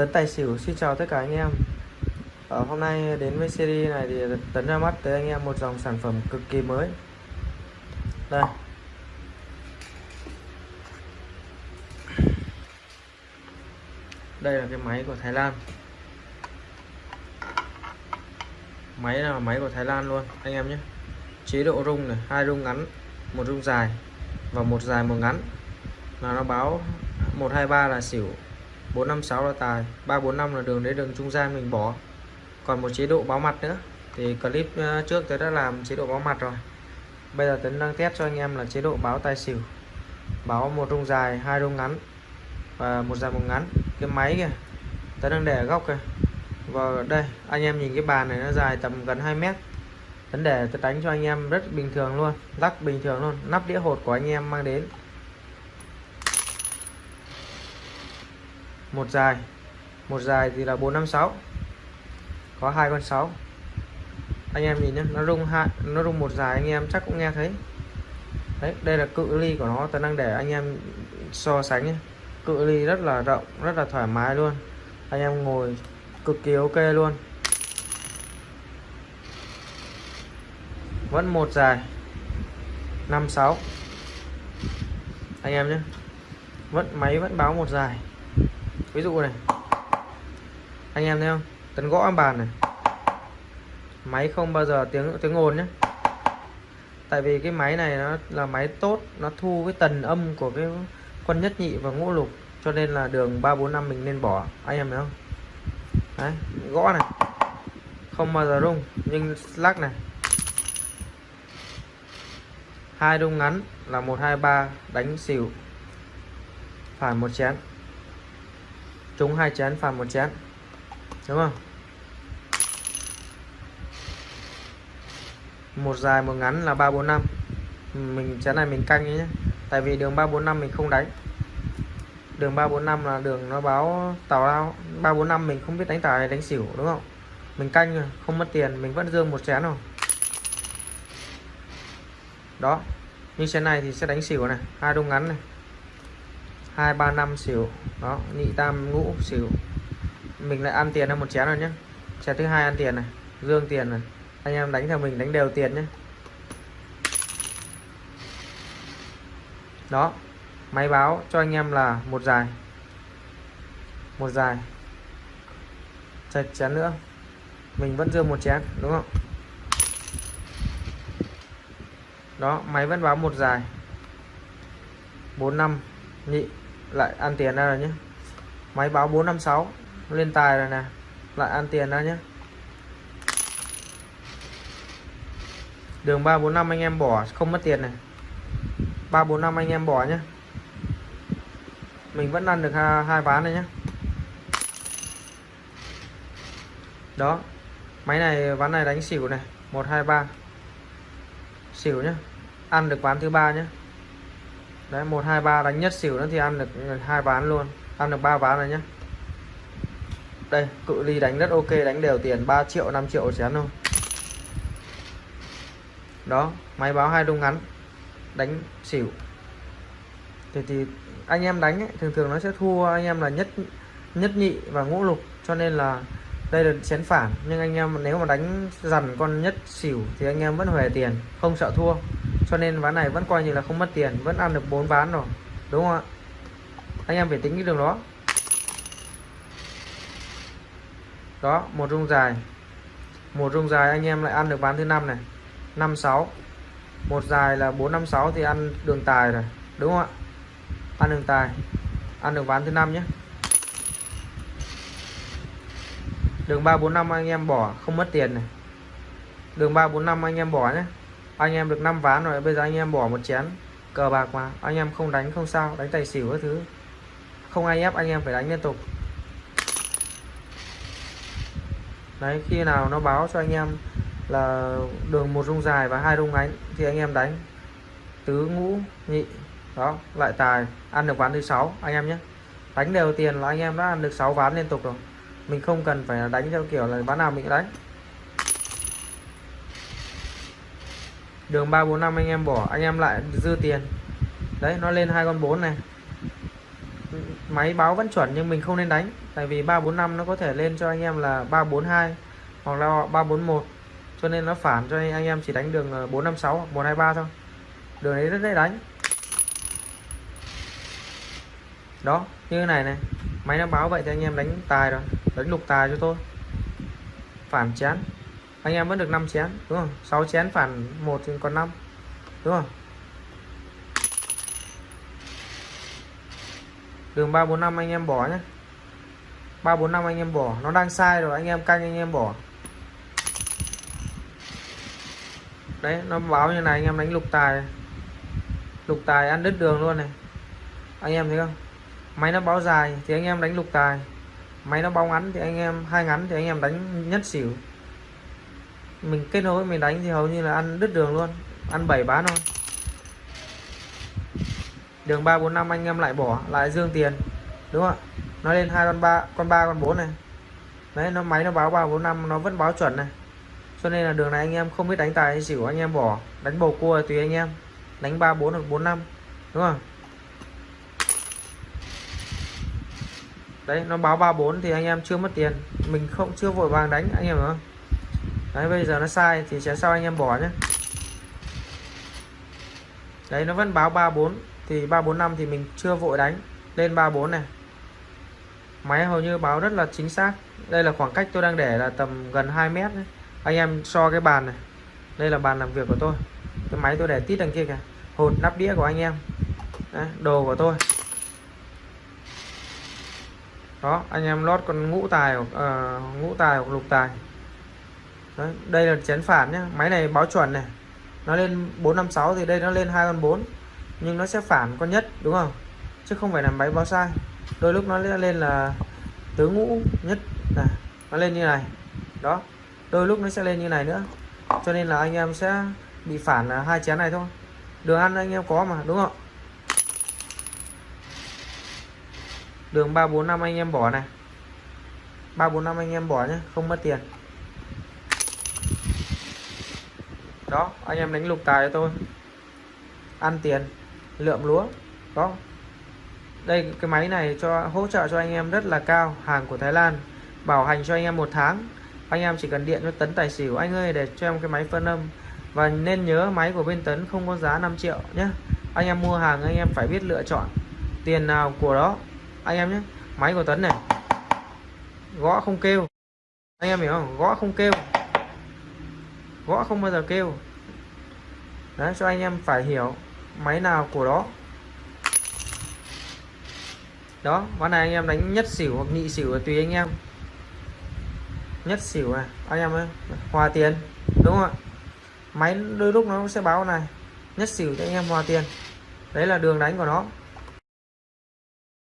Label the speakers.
Speaker 1: Tấn Tài Xỉu xin chào tất cả anh em. Ở Hôm nay đến với series này thì Tấn ra mắt tới anh em một dòng sản phẩm cực kỳ mới. Đây. Đây là cái máy của Thái Lan. Máy là máy của Thái Lan luôn anh em nhé. Chế độ rung này, hai rung ngắn, một rung dài và một dài một ngắn. Là nó báo 123 là xỉu. 456 là tài 345 là đường đấy đường trung gian mình bỏ. Còn một chế độ báo mặt nữa, thì clip ờ, trước tôi đã làm chế độ báo mặt rồi. Bây giờ Tấn đang test cho anh em là chế độ báo tài xỉu. Báo một rung dài, hai rung ngắn và một dài một ngắn. Cái máy kìa Tấn đang để ở góc kìa. Và đây, anh em nhìn cái bàn này nó dài tầm gần 2 mét. Tấn để, tôi đánh cho anh em rất bình thường luôn, lắc bình thường luôn. Nắp đĩa hột của anh em mang đến. Một dài. Một dài thì là 456 có hai con 6 anh em nhìn nhé nó rung hai, nó rung một dài, anh em chắc cũng nghe thấy. Đấy, đây là cự ly của nó tôi đang để anh em so sánh nhé. cự ly rất là rộng, rất là thoải mái luôn. Anh em ngồi cực kỳ ok luôn. Vẫn một dài. 56 anh em nhé vẫn, máy vẫn báo một dài ví dụ này. Anh em thấy không? Tấn gõ bàn này. Máy không bao giờ tiếng tiếng ồn nhé tại vì cái máy này nó là máy tốt, nó thu cái tần âm của cái quân nhất nhị và ngũ lục, cho nên là đường 345 mình nên bỏ. Anh em thấy không? Đấy, gõ này. Không bao giờ rung, nhưng lắc này. Hai rung ngắn là 123 đánh xỉu. Phải một chén trúng hai chén, phạt một chén. Đúng không? Một dài, một ngắn là 345 mình, chén này mình canh nhé. Tại vì đường 345 mình không đánh. Đường 345 là đường nó báo tàu lao. 345 mình không biết đánh tài đánh xỉu, đúng không? Mình canh không mất tiền, mình vẫn dương một chén rồi đó. Như chén này thì sẽ đánh xỉu này, hai đông ngắn này hai, ba, năm xỉu. Đó, nhị tam ngũ xỉu. Mình lại ăn tiền ra một chén rồi nhé chén thứ hai ăn tiền này, dương tiền này. Anh em đánh theo mình đánh đều tiền nhé đó, máy báo cho anh em là một dài. Một dài. Chạch chén nữa. Mình vẫn dương một chén, đúng không? Đó, máy vẫn báo một dài. Bốn, năm, nhị lại ăn tiền ra rồi nhé máy báo 456 lên tài rồi nè. Lại ăn tiền ra nhé đường 345 anh em bỏ không mất tiền này. 345 anh em bỏ nhé mình vẫn ăn được hai, hai ván này nhé đó. Máy này ván này đánh xỉu này. 123 xỉu nhé ăn được ván thứ ba nhé đấy một hai ba đánh nhất xỉu nữa thì ăn được hai ván luôn. Ăn được ba ván rồi nhé đây cự ly đánh rất ok đánh đều tiền 3 triệu 5 triệu chén thôi đó máy báo hai đông ngắn đánh xỉu. Thì thì anh em đánh ấy, thường thường nó sẽ thua anh em là nhất nhất nhị và ngũ lục cho nên là đây là chén phản. Nhưng anh em nếu mà đánh dằn con nhất xỉu thì anh em vẫn huề tiền không sợ thua cho nên ván này vẫn coi như là không mất tiền, vẫn ăn được bốn ván rồi, đúng không ạ? Anh em phải tính cái đường đó. Đó, một rung dài. Một rung dài anh em lại ăn được ván thứ năm này. Năm sáu. Một dài là bốn năm sáu thì ăn đường tài rồi, đúng không ạ? Ăn đường tài. Ăn được ván thứ năm nhé. Đường 345 anh em bỏ, không mất tiền này. Đường 345 anh em bỏ nhé anh em được 5 ván rồi, bây giờ anh em bỏ một chén cờ bạc mà anh em không đánh, không sao, đánh tài xỉu các thứ. Không ai ép anh em phải đánh liên tục. Đấy, khi nào nó báo cho anh em là đường một rung dài và hai rung ngắn thì anh em đánh. Tứ ngũ, nhị, đó, lại tài, ăn được ván thứ sáu, anh em nhé. Đánh đều tiền là anh em đã ăn được 6 ván liên tục rồi. Mình không cần phải đánh theo kiểu là ván nào mình đánh. Đường 345 anh em bỏ, anh em lại dư tiền. Đấy, nó lên hai con bốn này. Máy báo vẫn chuẩn nhưng mình không nên đánh, tại vì 345 nó có thể lên cho anh em là 342 hoặc là 341 cho nên nó phản cho anh em chỉ đánh đường 456 hoặc 123 thôi. Đường ấy rất dễ đánh. Đó, như thế này này. Máy nó báo vậy thì anh em đánh tài rồi, đánh lục tài cho tôi phản chán anh em vẫn được 5 chén, đúng không? 6 chén phản một thì còn 5 đúng không? Đường 345 anh em bỏ nhé 345 anh em bỏ. Nó đang sai rồi, anh em canh anh em bỏ. Đấy, nó báo như này, anh em đánh lục tài. Lục tài ăn đứt đường luôn này. Anh em thấy không? Máy nó báo dài thì anh em đánh lục tài. Máy nó báo ngắn thì anh em, hai ngắn thì anh em đánh nhất xỉu mình kết nối, mình đánh thì hầu như là ăn đứt đường luôn. Ăn bảy bán thôi. Đường 345 anh em lại bỏ, lại dương tiền. Đúng không ạ? Nó lên hai con ba con ba, con bốn này. Đấy, nó máy nó báo 345 nó vẫn báo chuẩn này. Cho nên là đường này anh em không biết đánh tài hay xỉu, anh em bỏ. Đánh bầu cua tùy anh em. Đánh 34 hoặc 45 đúng không? Đấy, nó báo 34 thì anh em chưa mất tiền. Mình không, chưa vội vàng đánh, anh em hiểu không? Đấy bây giờ nó sai thì sẽ sau anh em bỏ nhé đấy nó vẫn báo 34 thì 345 thì mình chưa vội đánh. Lên 34 này. Máy hầu như báo rất là chính xác. Đây là khoảng cách tôi đang để là tầm gần 2 mét đấy. anh em so cái bàn này. Đây là bàn làm việc của tôi. Cái máy tôi để tít đằng kia kìa. Hột nắp đĩa của anh em. Đấy, đồ của tôi. Đó anh em lót con ngũ tài hoặc uh, ngũ tài hoặc lục tài. Đấy, đây là chén phản nhé máy này báo chuẩn này. Nó lên 456 thì đây nó lên hai con 4 nhưng nó sẽ phản con nhất đúng không? Chứ không phải là máy báo sai. Đôi lúc nó lên là tứ ngũ nhất. Này nó lên như này. Đó đôi lúc nó sẽ lên như này nữa. Cho nên là anh em sẽ bị phản là hai chén này thôi. Đường ăn anh em có mà đúng không? Đường 345 anh em bỏ này. 345 anh em bỏ nhé không mất tiền. Đó, anh em đánh lục tài cho tôi. Ăn tiền lượng lúa đó đây, cái máy này cho, hỗ trợ cho anh em rất là cao, hàng của Thái Lan. Bảo hành cho anh em một tháng. Anh em chỉ cần điện cho tấn tài xỉu. Anh ơi, để cho em cái máy phân âm. Và nên nhớ máy của bên tấn không có giá 5 triệu nhé. Anh em mua hàng, anh em phải biết lựa chọn tiền nào của đó. Anh em nhé, máy của tấn này. Gõ không kêu. Anh em hiểu không? Gõ không kêu gõ không bao giờ kêu. Đấy, cho anh em phải hiểu máy nào của đó. Đó, ván này anh em đánh nhất xỉu hoặc nhị xỉu là tùy anh em. Nhất xỉu à anh em ơi, hòa tiền, đúng không ạ? Máy đôi lúc nó sẽ báo này, nhất xỉu cho anh em hòa tiền. Đấy là đường đánh của nó.